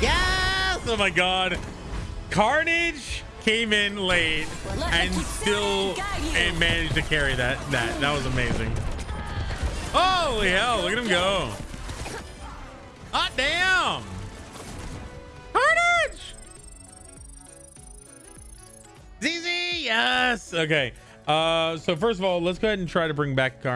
Yes! Oh my god. Carnage came in late and still and managed to carry that. That that was amazing. Holy hell, look at him go. Hot damn. Carnage! ZZ, yes. Okay. Uh, so first of all, let's go ahead and try to bring back Car